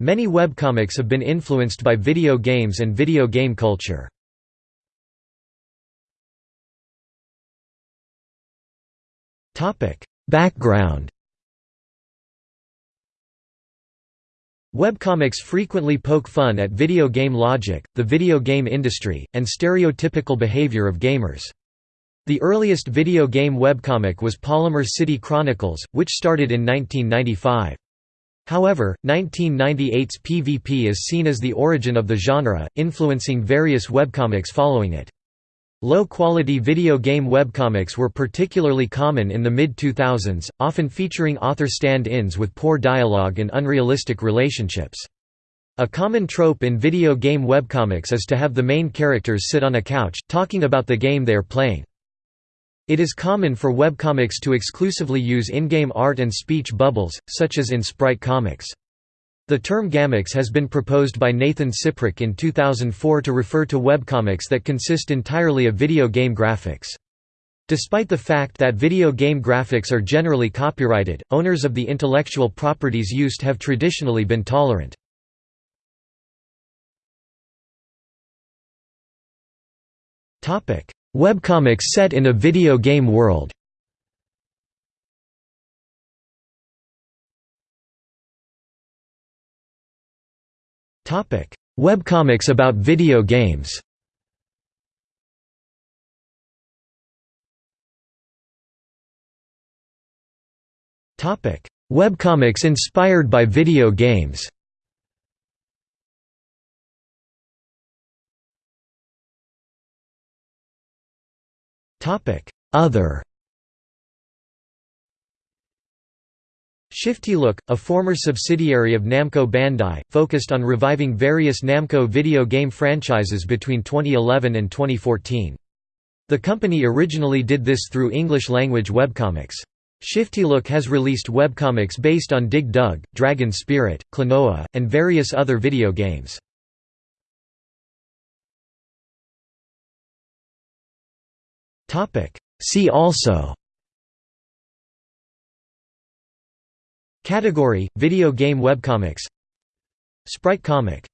Many webcomics have been influenced by video games and video game culture. Background Webcomics frequently poke fun at video game logic, the video game industry, and stereotypical behavior of gamers. The earliest video game webcomic was Polymer City Chronicles, which started in 1995. However, 1998's PvP is seen as the origin of the genre, influencing various webcomics following it. Low-quality video game webcomics were particularly common in the mid-2000s, often featuring author stand-ins with poor dialogue and unrealistic relationships. A common trope in video game webcomics is to have the main characters sit on a couch, talking about the game they are playing. It is common for webcomics to exclusively use in-game art and speech bubbles, such as in Sprite Comics. The term gamics has been proposed by Nathan Ciprick in 2004 to refer to webcomics that consist entirely of video game graphics. Despite the fact that video game graphics are generally copyrighted, owners of the intellectual properties used have traditionally been tolerant. Webcomics set in a video game world Webcomics about video games. Topic: Webcomics inspired by video games. Other ShiftyLook, a former subsidiary of Namco Bandai, focused on reviving various Namco video game franchises between 2011 and 2014. The company originally did this through English-language webcomics. ShiftyLook has released webcomics based on Dig Dug, Dragon Spirit, Klonoa, and various other video games. See also. Category: Video game webcomics. Sprite comic